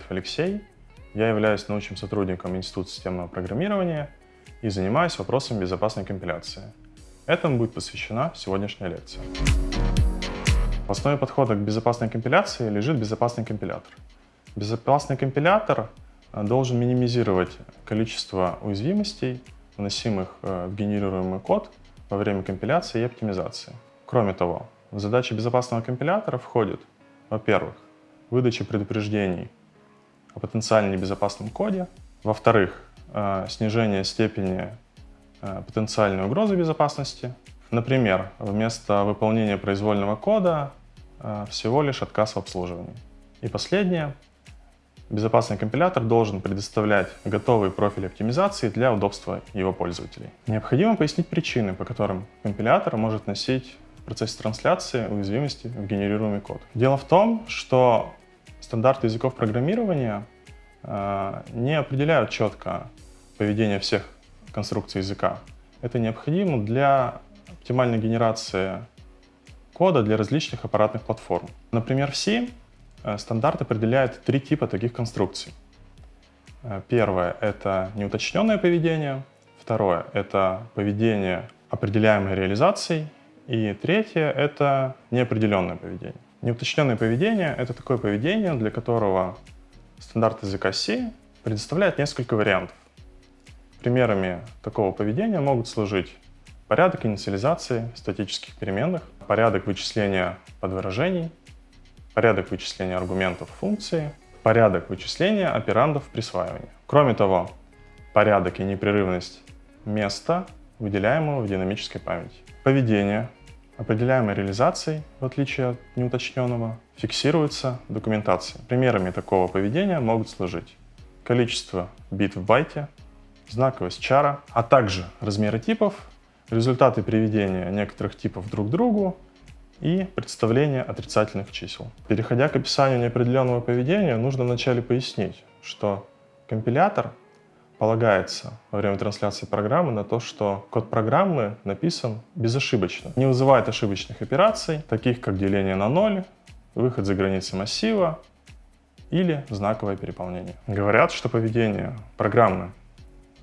Нурмухаметов Алексей, я являюсь научным сотрудником Института системного программирования и занимаюсь вопросами безопасной компиляции. Этому будет посвящена сегодняшняя лекция. В основе подхода к безопасной компиляции лежит безопасный компилятор. Безопасный компилятор э, должен минимизировать количество уязвимостей, вносимых э, в генерируемый код во время компиляции и оптимизации. Кроме того, в задачи безопасного компилятора входит, во-первых, выдача предупреждений о потенциально небезопасном коде, во-вторых, э, снижение степени э, потенциальной угрозы безопасности. Например, вместо выполнения произвольного кода э, всего лишь отказ в обслуживании. И последнее. Безопасный компилятор должен предоставлять готовый профиль оптимизации для удобства его пользователей. Необходимо пояснить причины, по которым компилятор может носить процессе трансляции уязвимости в генерируемый код. Дело в том, что стандарты языков программирования э, не определяют четко поведение всех конструкций языка. Это необходимо для оптимальной генерации кода для различных аппаратных платформ. Например, в C э, стандарт определяет три типа таких конструкций. Э, первое — это неуточненное поведение. Второе — это поведение, определяемое реализацией. И третье — это неопределенное поведение. Неуточненное поведение — это такое поведение, для которого стандарт языка C предоставляет несколько вариантов. Примерами такого поведения могут служить порядок инициализации статических переменных, порядок вычисления подвыражений, порядок вычисления аргументов функции, порядок вычисления операндов присваивания. Кроме того, порядок и непрерывность места, выделяемого в динамической памяти. Поведение определяемой реализацией, в отличие от неуточненного, фиксируется документацией. Примерами такого поведения могут служить количество бит в байте, знаковость чара, а также размеры типов, результаты приведения некоторых типов друг к другу и представление отрицательных чисел. Переходя к описанию неопределенного поведения, нужно вначале пояснить, что компилятор полагается во время трансляции программы на то, что код программы написан безошибочно, не вызывает ошибочных операций, таких как деление на ноль, выход за границы массива или знаковое переполнение. Говорят, что поведение программы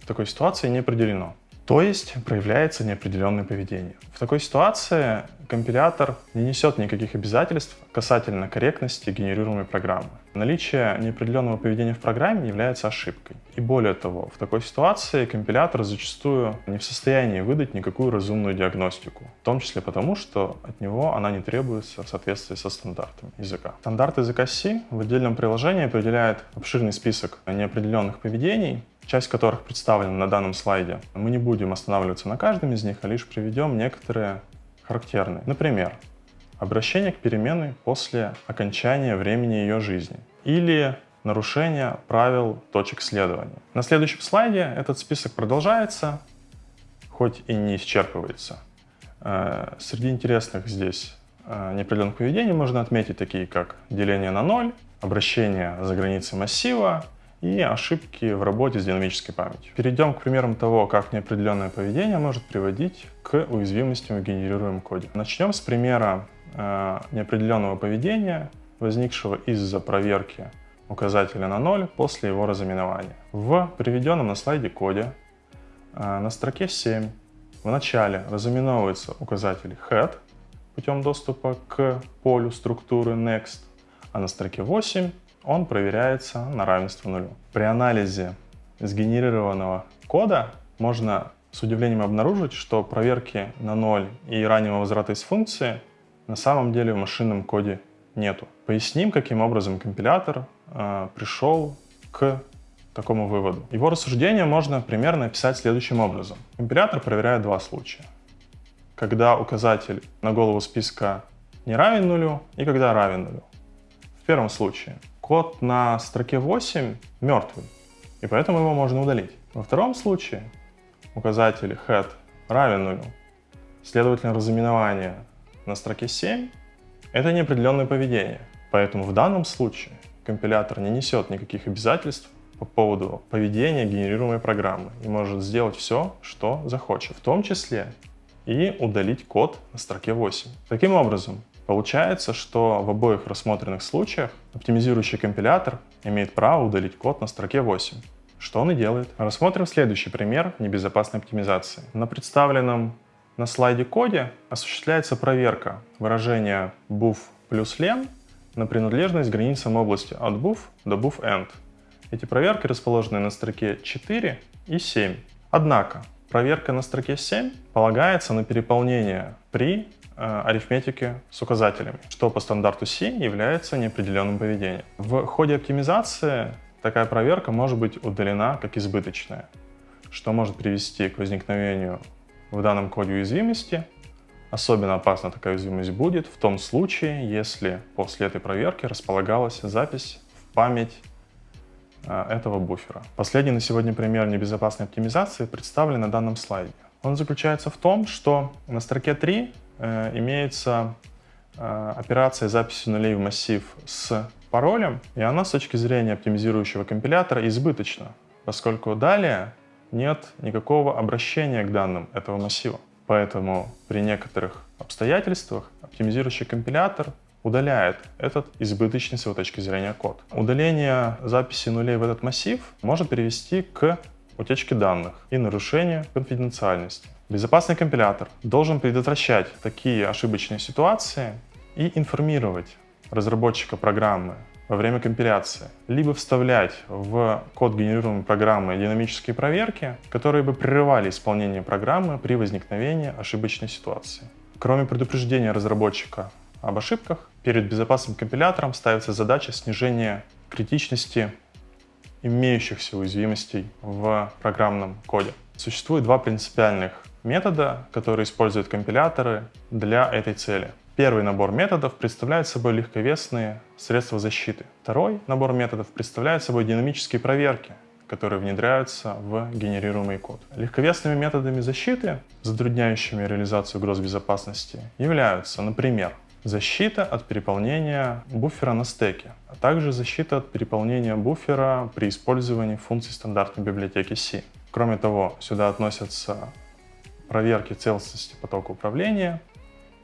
в такой ситуации не определено. То есть проявляется неопределенное поведение. В такой ситуации компилятор не несет никаких обязательств касательно корректности генерируемой программы. Наличие неопределенного поведения в программе является ошибкой. И более того, в такой ситуации компилятор зачастую не в состоянии выдать никакую разумную диагностику, в том числе потому, что от него она не требуется в соответствии со стандартами языка. Стандарт языка C в отдельном приложении определяет обширный список неопределенных поведений, часть которых представлена на данном слайде. Мы не будем останавливаться на каждом из них, а лишь приведем некоторые характерные. Например, обращение к переменной после окончания времени ее жизни или нарушение правил точек следования. На следующем слайде этот список продолжается, хоть и не исчерпывается. Э, среди интересных здесь э, неопределенных поведений можно отметить такие, как деление на ноль, обращение за границы массива, и ошибки в работе с динамической памятью. Перейдем к примерам того, как неопределенное поведение может приводить к уязвимостям в генерируемом коде. Начнем с примера э, неопределенного поведения, возникшего из-за проверки указателя на 0 после его разыменования. В приведенном на слайде коде э, на строке 7 в начале разыменовывается указатель head путем доступа к полю структуры next, а на строке 8 он проверяется на равенство нулю. При анализе сгенерированного кода можно с удивлением обнаружить, что проверки на ноль и раннего возврата из функции на самом деле в машинном коде нету. Поясним, каким образом компилятор э, пришел к такому выводу. Его рассуждение можно примерно описать следующим образом. Компилятор проверяет два случая. Когда указатель на голову списка не равен нулю и когда равен нулю. В первом случае код на строке 8 мертвый, и поэтому его можно удалить. Во втором случае указатель head равен нулю, следовательно, разыменование на строке 7 — это неопределенное поведение. Поэтому в данном случае компилятор не несет никаких обязательств по поводу поведения генерируемой программы и может сделать все, что захочет, в том числе и удалить код на строке 8. Таким образом, Получается, что в обоих рассмотренных случаях оптимизирующий компилятор имеет право удалить код на строке 8. Что он и делает. Рассмотрим следующий пример небезопасной оптимизации. На представленном на слайде коде осуществляется проверка выражения buff плюс len на принадлежность границам области от buff до buff-end. Эти проверки расположены на строке 4 и 7. Однако, проверка на строке 7 полагается на переполнение при э, арифметике с указателями, что по стандарту C является неопределенным поведением. В ходе оптимизации такая проверка может быть удалена как избыточная, что может привести к возникновению в данном коде уязвимости. Особенно опасна такая уязвимость будет в том случае, если после этой проверки располагалась запись в память э, этого буфера. Последний на сегодня пример небезопасной оптимизации представлен на данном слайде. Он заключается в том, что на строке 3 э, имеется э, операция записи нулей в массив с паролем, и она с точки зрения оптимизирующего компилятора избыточна, поскольку далее нет никакого обращения к данным этого массива. Поэтому при некоторых обстоятельствах оптимизирующий компилятор удаляет этот избыточный с его точки зрения код. Удаление записи нулей в этот массив может привести к утечке данных и нарушению конфиденциальности. Безопасный компилятор должен предотвращать такие ошибочные ситуации и информировать разработчика программы во время компиляции, либо вставлять в код генерируемой программы динамические проверки, которые бы прерывали исполнение программы при возникновении ошибочной ситуации. Кроме предупреждения разработчика об ошибках, перед безопасным компилятором ставится задача снижения критичности имеющихся уязвимостей в программном коде. Существует два принципиальных метода, которые используют компиляторы для этой цели. Первый набор методов представляет собой легковесные средства защиты. Второй набор методов представляет собой динамические проверки, которые внедряются в генерируемый код. Легковесными методами защиты, затрудняющими реализацию угроз безопасности, являются, например, защита от переполнения буфера на стеке, а также защита от переполнения буфера при использовании функций стандартной библиотеки C. Кроме того, сюда относятся проверки целостности потока управления,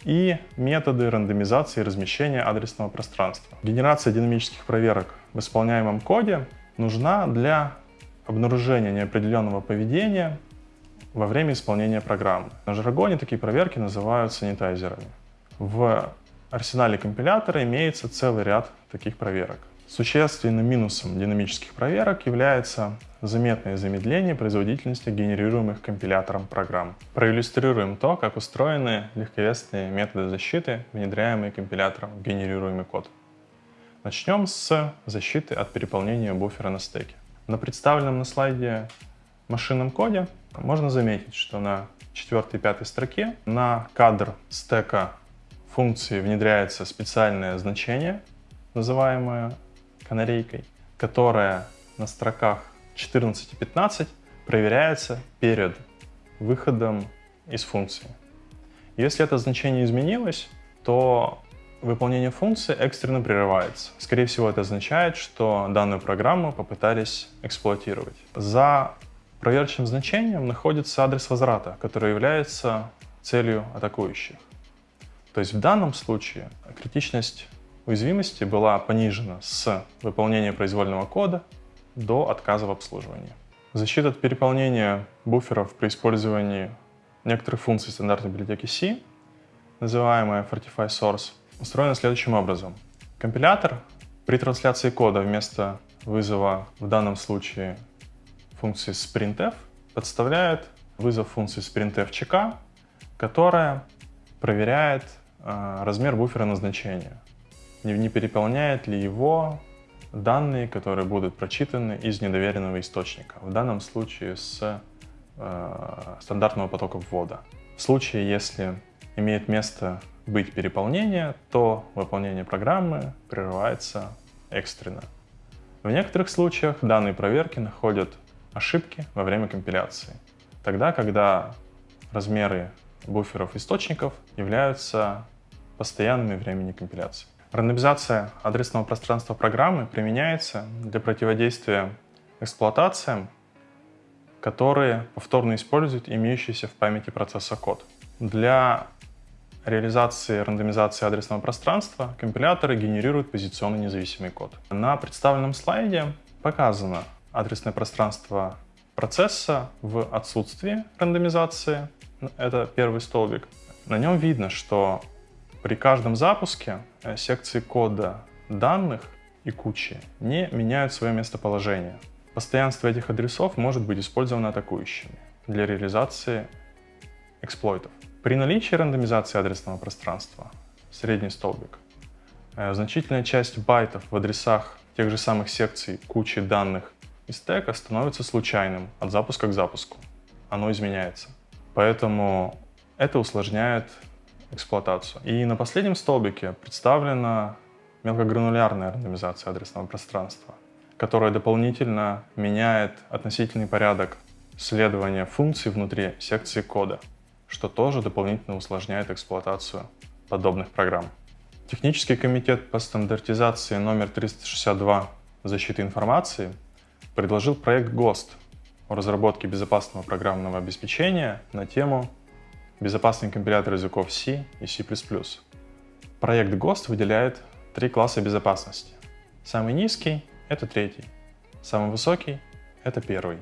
и методы рандомизации и размещения адресного пространства. Генерация динамических проверок в исполняемом коде нужна для обнаружения неопределенного поведения во время исполнения программы. На жаргоне такие проверки называют санитайзерами. В арсенале компилятора имеется целый ряд таких проверок. Существенным минусом динамических проверок является заметное замедление производительности генерируемых компилятором программ. Проиллюстрируем то, как устроены легковесные методы защиты, внедряемые компилятором в генерируемый код. Начнем с защиты от переполнения буфера на стеке. На представленном на слайде машинном коде можно заметить, что на четвертой и пятой строке на кадр стека функции внедряется специальное значение, называемое канарейкой, которое на строках 14 и 15 проверяется перед выходом из функции. Если это значение изменилось, то выполнение функции экстренно прерывается. Скорее всего, это означает, что данную программу попытались эксплуатировать. За проверочным значением находится адрес возврата, который является целью атакующих. То есть в данном случае критичность уязвимости была понижена с выполнения произвольного кода до отказа в обслуживании. Защита от переполнения буферов при использовании некоторых функций стандартной библиотеки C, называемая Fortify Source, устроена следующим образом. Компилятор при трансляции кода вместо вызова в данном случае функции sprintf подставляет вызов функции sprintf-чека, которая проверяет э, размер буфера назначения. Не, не переполняет ли его данные, которые будут прочитаны из недоверенного источника, в данном случае с э, стандартного потока ввода. В случае, если имеет место быть переполнение, то выполнение программы прерывается экстренно. В некоторых случаях данные проверки находят ошибки во время компиляции, тогда, когда размеры буферов источников являются постоянными времени компиляции. Рандомизация адресного пространства программы применяется для противодействия эксплуатациям, которые повторно используют имеющийся в памяти процесса код. Для реализации рандомизации адресного пространства компиляторы генерируют позиционно независимый код. На представленном слайде показано адресное пространство процесса в отсутствии рандомизации. Это первый столбик. На нем видно, что при каждом запуске э, секции кода данных и кучи не меняют свое местоположение. Постоянство этих адресов может быть использовано атакующими для реализации эксплойтов. При наличии рандомизации адресного пространства, средний столбик, э, значительная часть байтов в адресах тех же самых секций кучи данных из стека становится случайным от запуска к запуску. Оно изменяется. Поэтому это усложняет эксплуатацию. И на последнем столбике представлена мелкогранулярная рандомизация адресного пространства, которая дополнительно меняет относительный порядок следования функций внутри секции кода, что тоже дополнительно усложняет эксплуатацию подобных программ. Технический комитет по стандартизации номер 362 защиты информации предложил проект ГОСТ о разработке безопасного программного обеспечения на тему «Безопасный компилятор языков C и C++». Проект ГОСТ выделяет три класса безопасности. Самый низкий — это третий, самый высокий — это первый.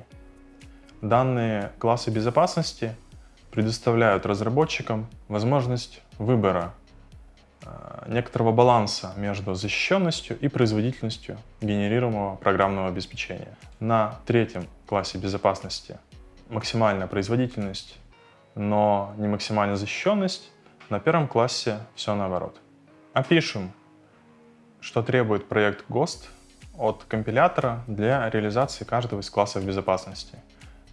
Данные классы безопасности предоставляют разработчикам возможность выбора э, некоторого баланса между защищенностью и производительностью генерируемого программного обеспечения. На третьем классе безопасности максимальная производительность, но не максимальная защищенность. На первом классе все наоборот. Опишем что требует проект ГОСТ от компилятора для реализации каждого из классов безопасности.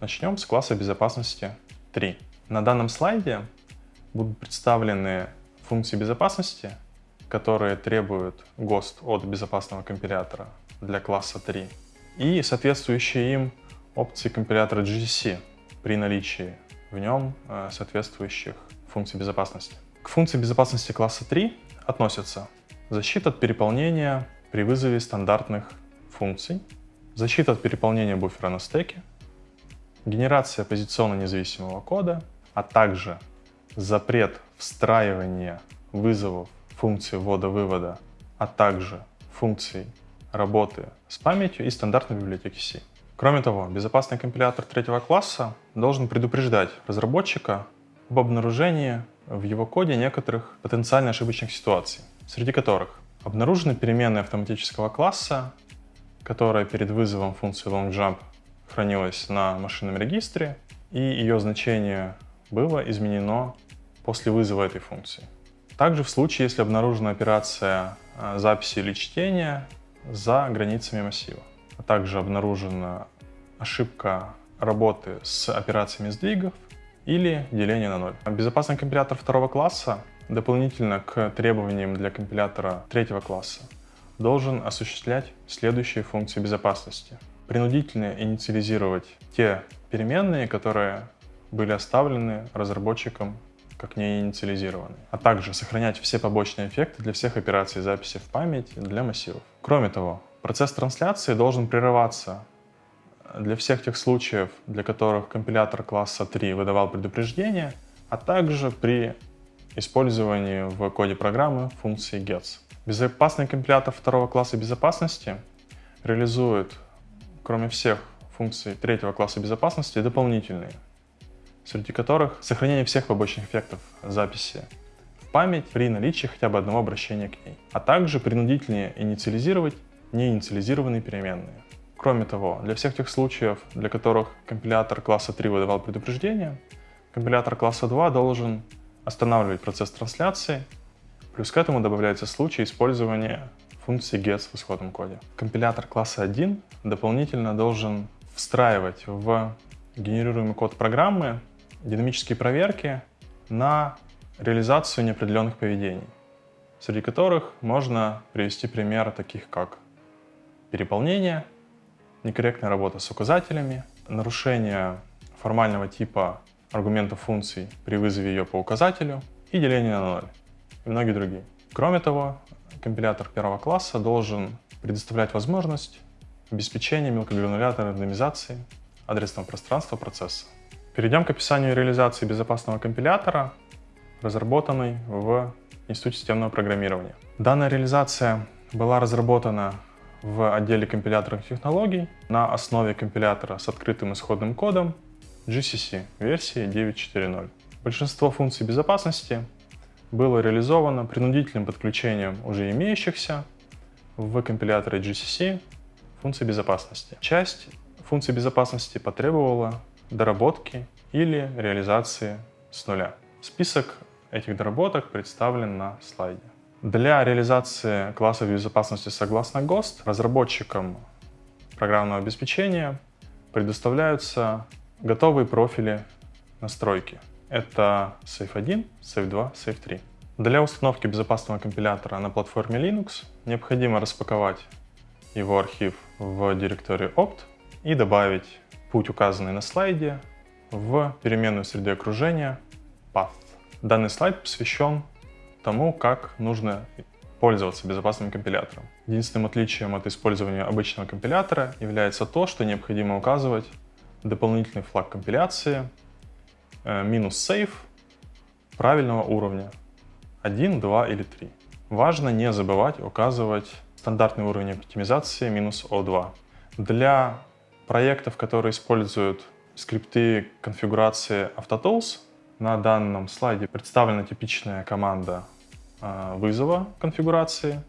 Начнем с класса безопасности 3. На данном слайде будут представлены функции безопасности, которые требуют ГОСТ от безопасного компилятора для класса 3 и соответствующие им опции компилятора GCC при наличии в нем э, соответствующих функций безопасности. К функции безопасности класса 3 относятся защита от переполнения при вызове стандартных функций, защита от переполнения буфера на стеке, генерация позиционно независимого кода, а также запрет встраивания вызовов функций ввода-вывода, а также функций работы с памятью и стандартной библиотеки C. Кроме того, безопасный компилятор третьего класса должен предупреждать разработчика об обнаружении в его коде некоторых потенциально ошибочных ситуаций среди которых обнаружены переменные автоматического класса, которая перед вызовом функции LongJump хранилась на машинном регистре, и ее значение было изменено после вызова этой функции. Также в случае, если обнаружена операция а, записи или чтения за границами массива, а также обнаружена ошибка работы с операциями сдвигов или деления на ноль. Безопасный компилятор второго класса дополнительно к требованиям для компилятора третьего класса должен осуществлять следующие функции безопасности. Принудительно инициализировать те переменные, которые были оставлены разработчиком как не инициализированы, а также сохранять все побочные эффекты для всех операций записи в память для массивов. Кроме того, процесс трансляции должен прерываться для всех тех случаев, для которых компилятор класса 3 выдавал предупреждение, а также при использовании в коде программы функции gets. Безопасный компилятор второго класса безопасности реализует, кроме всех функций третьего класса безопасности, дополнительные, среди которых сохранение всех побочных эффектов записи в память при наличии хотя бы одного обращения к ней, а также принудительнее инициализировать неинициализированные переменные. Кроме того, для всех тех случаев, для которых компилятор класса 3 выдавал предупреждение, компилятор класса 2 должен останавливать процесс трансляции, плюс к этому добавляется случай использования функции gets в исходном коде. Компилятор класса 1 дополнительно должен встраивать в генерируемый код программы динамические проверки на реализацию неопределенных поведений, среди которых можно привести примеры таких как переполнение, некорректная работа с указателями, нарушение формального типа аргументов функций при вызове ее по указателю и деление на ноль, и многие другие. Кроме того, компилятор первого класса должен предоставлять возможность обеспечения мелкогранулярной рандомизации адресного пространства процесса. Перейдем к описанию реализации безопасного компилятора разработанный в Институте системного программирования. Данная реализация была разработана в отделе компиляторных технологий на основе компилятора с открытым исходным кодом GCC версии 9.4.0. Большинство функций безопасности было реализовано принудительным подключением уже имеющихся в компиляторе GCC функций безопасности. Часть функций безопасности потребовала доработки или реализации с нуля. Список этих доработок представлен на слайде. Для реализации классов безопасности согласно ГОСТ разработчикам программного обеспечения предоставляются готовые профили настройки. Это Safe 1, Safe 2, Safe 3. Для установки безопасного компилятора на платформе Linux необходимо распаковать его архив в директории opt и добавить путь, указанный на слайде, в переменную среды окружения path. Данный слайд посвящен тому, как нужно пользоваться безопасным компилятором. Единственным отличием от использования обычного компилятора является то, что необходимо указывать дополнительный флаг компиляции э, минус save правильного уровня 1, 2 или 3. Важно не забывать указывать стандартный уровень оптимизации минус O2. Для проектов, которые используют скрипты конфигурации Autotools, на данном слайде представлена типичная команда вызова конфигурации.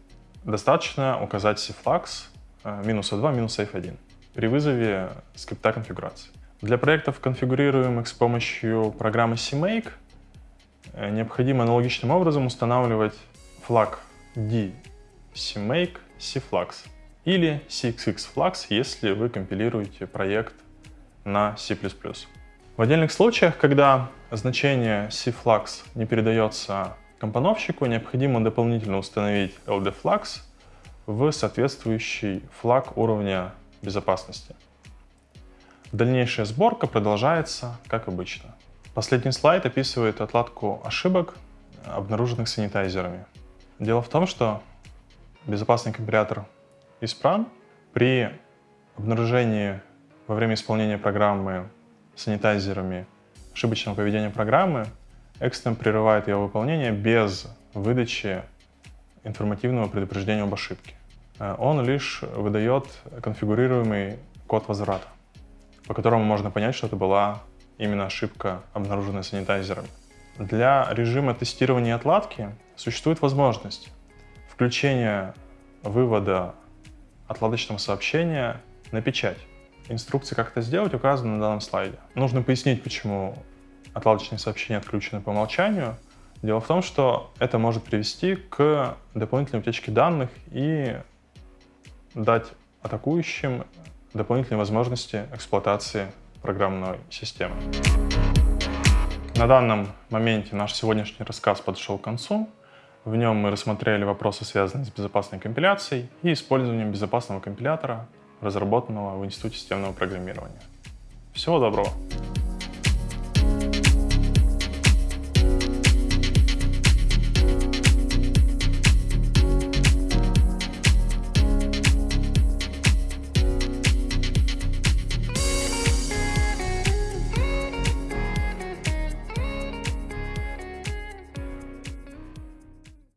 Достаточно указать cflux э, минус O2 минус F1 при вызове скрипта конфигурации. Для проектов, конфигурируемых с помощью программы CMake, э, необходимо аналогичным образом устанавливать флаг D CMake CFlux или CXXFlux, если вы компилируете проект на C++. В отдельных случаях, когда значение CFlux не передается компоновщику, необходимо дополнительно установить LDFlux в соответствующий флаг уровня безопасности. Дальнейшая сборка продолжается, как обычно. Последний слайд описывает отладку ошибок, обнаруженных санитайзерами. Дело в том, что безопасный компилятор исправен при обнаружении во время исполнения программы санитайзерами ошибочного поведения программы, экстренно прерывает ее выполнение без выдачи информативного предупреждения об ошибке. Э, он лишь выдает конфигурируемый код возврата, по которому можно понять, что это была именно ошибка, обнаруженная санитайзерами. Для режима тестирования отладки существует возможность включения вывода отладочного сообщения на печать. Инструкции, как это сделать, указаны на данном слайде. Нужно пояснить, почему отладочные сообщения отключены по умолчанию. Дело в том, что это может привести к дополнительной утечке данных и дать атакующим дополнительные возможности эксплуатации программной системы. На данном моменте наш сегодняшний рассказ подошел к концу. В нем мы рассмотрели вопросы, связанные с безопасной компиляцией и использованием безопасного компилятора, разработанного в Институте системного программирования. Всего доброго!